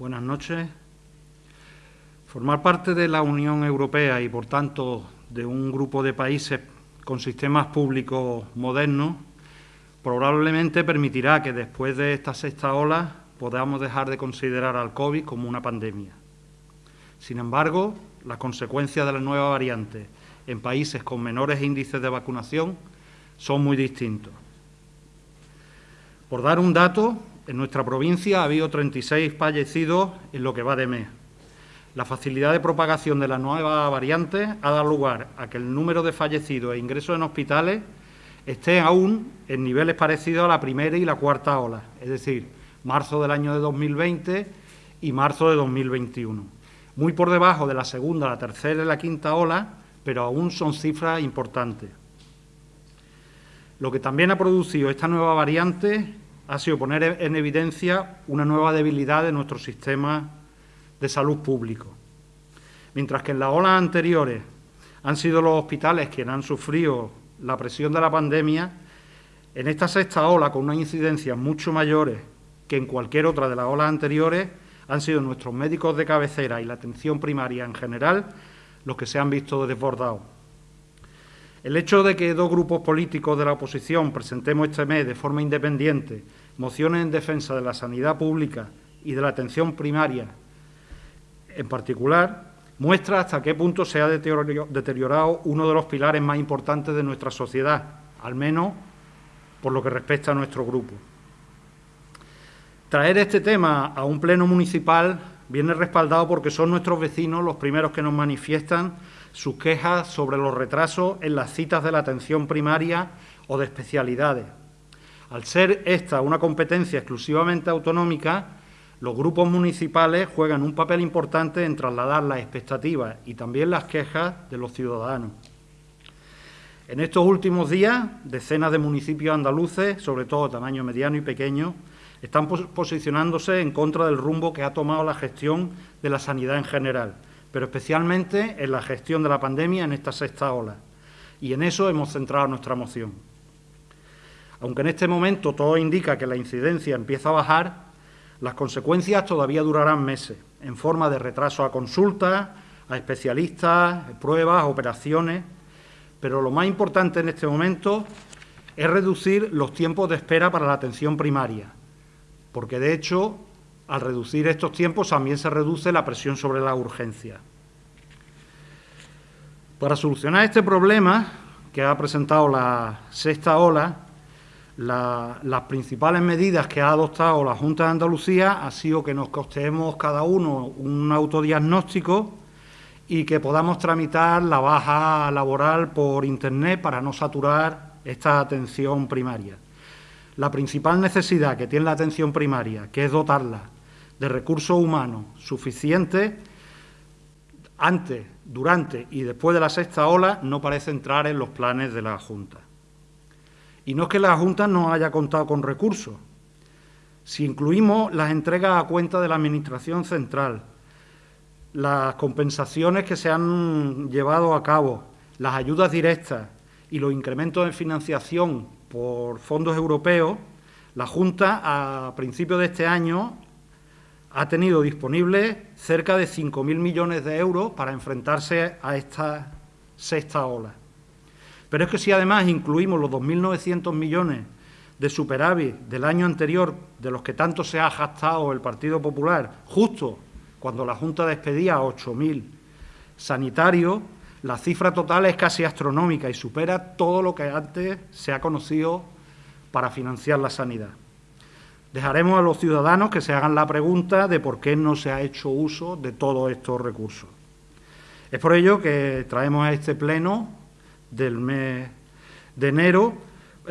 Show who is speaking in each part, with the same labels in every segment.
Speaker 1: Buenas noches. Formar parte de la Unión Europea y, por tanto, de un grupo de países con sistemas públicos modernos probablemente permitirá que después de esta sexta ola podamos dejar de considerar al COVID como una pandemia. Sin embargo, las consecuencias de la nueva variante en países con menores índices de vacunación son muy distintos. Por dar un dato, en nuestra provincia ha habido 36 fallecidos en lo que va de mes. La facilidad de propagación de la nueva variante ha dado lugar a que el número de fallecidos e ingresos en hospitales esté aún en niveles parecidos a la primera y la cuarta ola, es decir, marzo del año de 2020 y marzo de 2021. Muy por debajo de la segunda, la tercera y la quinta ola, pero aún son cifras importantes. Lo que también ha producido esta nueva variante ha sido poner en evidencia una nueva debilidad de nuestro sistema de salud público. Mientras que en las olas anteriores han sido los hospitales quienes han sufrido la presión de la pandemia, en esta sexta ola, con unas incidencias mucho mayores que en cualquier otra de las olas anteriores, han sido nuestros médicos de cabecera y la atención primaria en general los que se han visto desbordados. El hecho de que dos grupos políticos de la oposición presentemos este mes de forma independiente mociones en defensa de la sanidad pública y de la atención primaria en particular, muestra hasta qué punto se ha deteriorado uno de los pilares más importantes de nuestra sociedad, al menos por lo que respecta a nuestro grupo. Traer este tema a un pleno municipal viene respaldado porque son nuestros vecinos los primeros que nos manifiestan sus quejas sobre los retrasos en las citas de la atención primaria o de especialidades, al ser esta una competencia exclusivamente autonómica, los grupos municipales juegan un papel importante en trasladar las expectativas y también las quejas de los ciudadanos. En estos últimos días, decenas de municipios andaluces, sobre todo de tamaño mediano y pequeño, están posicionándose en contra del rumbo que ha tomado la gestión de la sanidad en general, pero especialmente en la gestión de la pandemia en esta sexta ola. Y en eso hemos centrado nuestra moción. Aunque en este momento todo indica que la incidencia empieza a bajar, las consecuencias todavía durarán meses, en forma de retraso a consultas, a especialistas, pruebas, operaciones. Pero lo más importante en este momento es reducir los tiempos de espera para la atención primaria, porque de hecho, al reducir estos tiempos también se reduce la presión sobre la urgencia. Para solucionar este problema que ha presentado la sexta ola, las principales medidas que ha adoptado la Junta de Andalucía ha sido que nos costeemos cada uno un autodiagnóstico y que podamos tramitar la baja laboral por Internet para no saturar esta atención primaria. La principal necesidad que tiene la atención primaria, que es dotarla de recursos humanos suficientes, antes, durante y después de la sexta ola, no parece entrar en los planes de la Junta. Y no es que la Junta no haya contado con recursos. Si incluimos las entregas a cuenta de la Administración Central, las compensaciones que se han llevado a cabo, las ayudas directas y los incrementos de financiación por fondos europeos, la Junta a principios de este año ha tenido disponibles cerca de 5.000 millones de euros para enfrentarse a esta sexta ola. Pero es que si además incluimos los 2.900 millones de superávit del año anterior, de los que tanto se ha gastado el Partido Popular, justo cuando la Junta despedía a 8.000 sanitarios, la cifra total es casi astronómica y supera todo lo que antes se ha conocido para financiar la sanidad. Dejaremos a los ciudadanos que se hagan la pregunta de por qué no se ha hecho uso de todos estos recursos. Es por ello que traemos a este pleno del mes de enero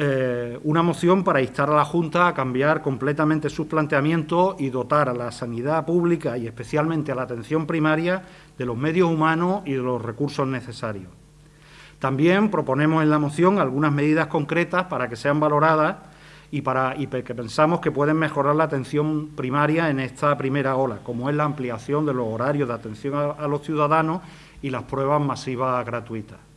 Speaker 1: eh, una moción para instar a la Junta a cambiar completamente sus planteamientos y dotar a la sanidad pública y especialmente a la atención primaria de los medios humanos y de los recursos necesarios. También proponemos en la moción algunas medidas concretas para que sean valoradas y, para, y que pensamos que pueden mejorar la atención primaria en esta primera ola, como es la ampliación de los horarios de atención a los ciudadanos y las pruebas masivas gratuitas.